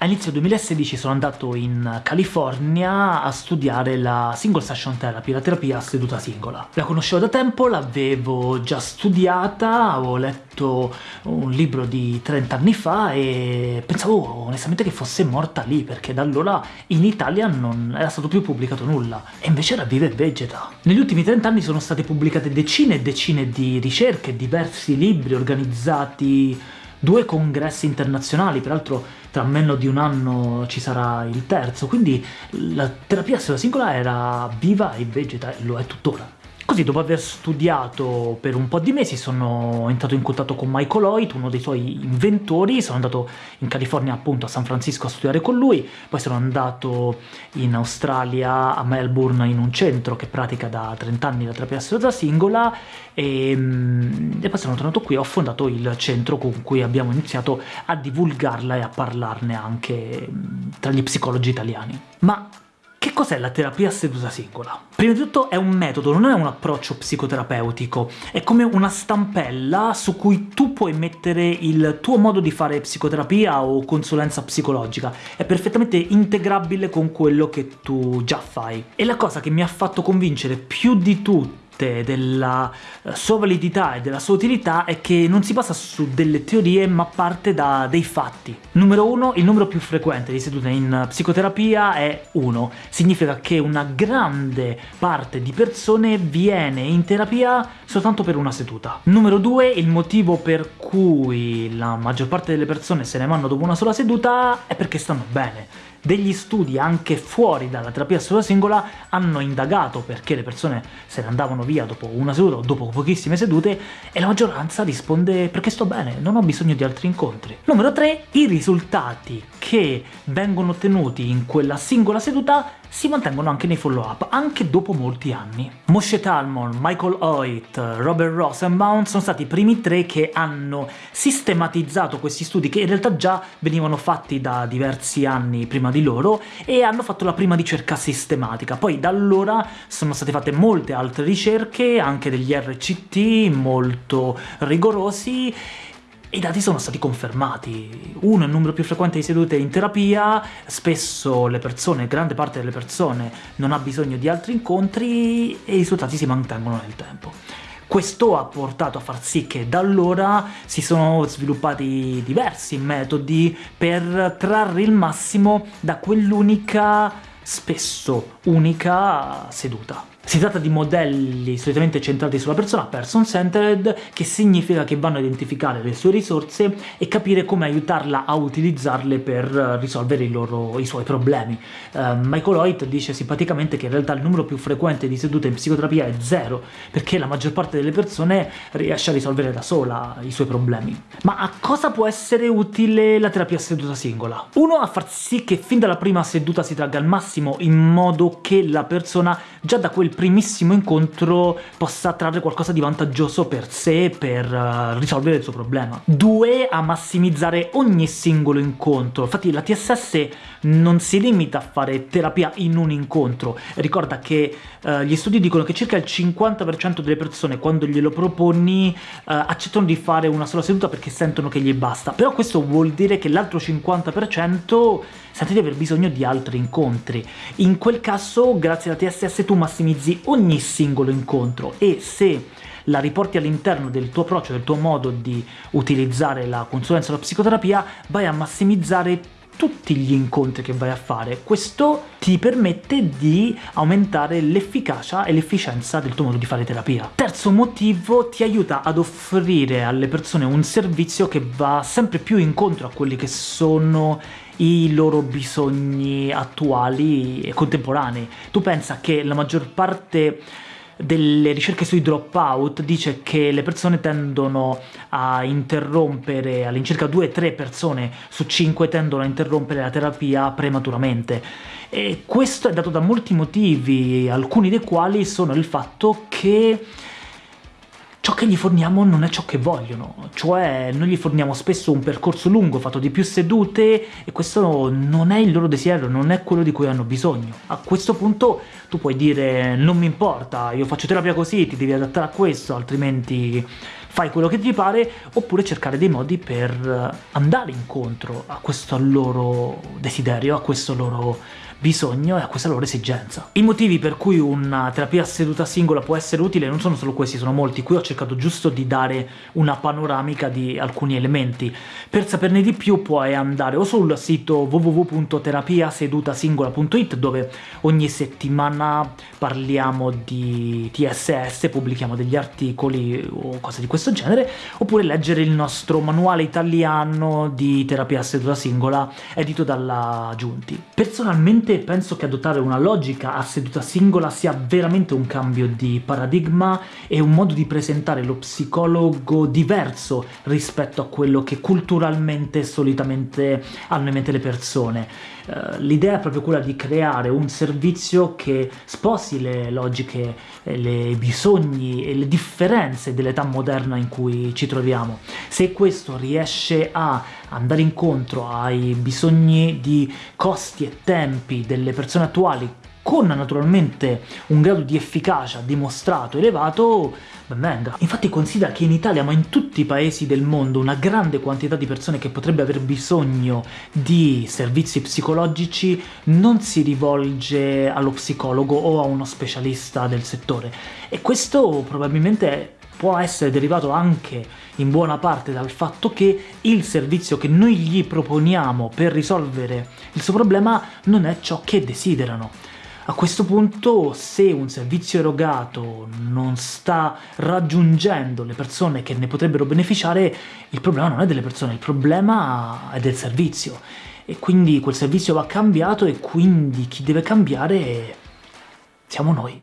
A inizio 2016 sono andato in California a studiare la Single Session Therapy, la terapia a seduta singola. La conoscevo da tempo, l'avevo già studiata, avevo letto un libro di 30 anni fa e pensavo onestamente che fosse morta lì, perché da allora in Italia non era stato più pubblicato nulla, e invece era viva e vegeta. Negli ultimi 30 anni sono state pubblicate decine e decine di ricerche, diversi libri organizzati due congressi internazionali, peraltro tra meno di un anno ci sarà il terzo, quindi la terapia a cellula singola era viva e vegeta, e lo è tuttora. Così, dopo aver studiato per un po' di mesi, sono entrato in contatto con Michael Hoyt, uno dei suoi inventori, sono andato in California, appunto, a San Francisco a studiare con lui, poi sono andato in Australia, a Melbourne, in un centro che pratica da 30 anni la terapia assoluta singola, e, mm, e poi sono tornato qui e ho fondato il centro con cui abbiamo iniziato a divulgarla e a parlarne anche mm, tra gli psicologi italiani. Ma che cos'è la terapia seduta singola? Prima di tutto è un metodo, non è un approccio psicoterapeutico, è come una stampella su cui tu puoi mettere il tuo modo di fare psicoterapia o consulenza psicologica, è perfettamente integrabile con quello che tu già fai. E la cosa che mi ha fatto convincere più di tutto della eh, sua validità e della sua utilità è che non si basa su delle teorie ma parte da dei fatti. Numero uno, il numero più frequente di sedute in psicoterapia è 1. Significa che una grande parte di persone viene in terapia soltanto per una seduta. Numero due, il motivo per cui la maggior parte delle persone se ne vanno dopo una sola seduta è perché stanno bene degli studi anche fuori dalla terapia sola singola hanno indagato perché le persone se ne andavano via dopo una seduta o dopo pochissime sedute e la maggioranza risponde perché sto bene, non ho bisogno di altri incontri. Numero 3. I risultati che vengono ottenuti in quella singola seduta si mantengono anche nei follow-up, anche dopo molti anni. Moshe Talmon, Michael Hoyt, Robert Rosenbaum sono stati i primi tre che hanno sistematizzato questi studi, che in realtà già venivano fatti da diversi anni prima di loro, e hanno fatto la prima ricerca sistematica. Poi da allora sono state fatte molte altre ricerche, anche degli RCT molto rigorosi, i dati sono stati confermati. Uno, il numero più frequente di sedute in terapia, spesso le persone, grande parte delle persone, non ha bisogno di altri incontri e i risultati si mantengono nel tempo. Questo ha portato a far sì che da allora si sono sviluppati diversi metodi per trarre il massimo da quell'unica, spesso unica, seduta. Si tratta di modelli solitamente centrati sulla persona, person-centered, che significa che vanno a identificare le sue risorse e capire come aiutarla a utilizzarle per risolvere i, loro, i suoi problemi. Uh, Michael Hoyt dice simpaticamente che in realtà il numero più frequente di sedute in psicoterapia è zero, perché la maggior parte delle persone riesce a risolvere da sola i suoi problemi. Ma a cosa può essere utile la terapia seduta singola? Uno, a far sì che fin dalla prima seduta si tragga al massimo, in modo che la persona già da quel primissimo incontro possa trarre qualcosa di vantaggioso per sé per uh, risolvere il suo problema. Due, a massimizzare ogni singolo incontro. Infatti la TSS non si limita a fare terapia in un incontro. Ricorda che uh, gli studi dicono che circa il 50% delle persone quando glielo proponi uh, accettano di fare una sola seduta perché sentono che gli basta. Però questo vuol dire che l'altro 50% sente di aver bisogno di altri incontri. In quel caso, grazie alla TSS, tu massimizzi ogni singolo incontro e se la riporti all'interno del tuo approccio, del tuo modo di utilizzare la consulenza o la psicoterapia, vai a massimizzare tutti gli incontri che vai a fare. Questo ti permette di aumentare l'efficacia e l'efficienza del tuo modo di fare terapia. Terzo motivo, ti aiuta ad offrire alle persone un servizio che va sempre più incontro a quelli che sono i loro bisogni attuali e contemporanei. Tu pensa che la maggior parte delle ricerche sui dropout dice che le persone tendono a interrompere, all'incirca 2-3 persone su 5 tendono a interrompere la terapia prematuramente. E questo è dato da molti motivi, alcuni dei quali sono il fatto che ciò che gli forniamo non è ciò che vogliono, cioè noi gli forniamo spesso un percorso lungo fatto di più sedute e questo non è il loro desiderio, non è quello di cui hanno bisogno. A questo punto tu puoi dire non mi importa, io faccio terapia così, ti devi adattare a questo, altrimenti fai quello che ti pare, oppure cercare dei modi per andare incontro a questo loro desiderio, a questo loro bisogno e a questa loro esigenza. I motivi per cui una terapia seduta singola può essere utile non sono solo questi, sono molti. Qui ho cercato giusto di dare una panoramica di alcuni elementi. Per saperne di più puoi andare o sul sito www.terapiasedutasingola.it dove ogni settimana parliamo di TSS, pubblichiamo degli articoli o cose di questo genere, oppure leggere il nostro manuale italiano di terapia seduta singola edito dalla Giunti. Personalmente Personalmente penso che adottare una logica a seduta singola sia veramente un cambio di paradigma e un modo di presentare lo psicologo diverso rispetto a quello che culturalmente solitamente hanno in mente le persone. Uh, L'idea è proprio quella di creare un servizio che sposi le logiche, i bisogni e le differenze dell'età moderna in cui ci troviamo. Se questo riesce a andare incontro ai bisogni di costi e tempi delle persone attuali con naturalmente un grado di efficacia dimostrato elevato, ben venga. Infatti considera che in Italia, ma in tutti i paesi del mondo, una grande quantità di persone che potrebbe aver bisogno di servizi psicologici non si rivolge allo psicologo o a uno specialista del settore. E questo probabilmente può essere derivato anche in buona parte dal fatto che il servizio che noi gli proponiamo per risolvere il suo problema non è ciò che desiderano. A questo punto, se un servizio erogato non sta raggiungendo le persone che ne potrebbero beneficiare, il problema non è delle persone, il problema è del servizio. E quindi quel servizio va cambiato e quindi chi deve cambiare siamo noi.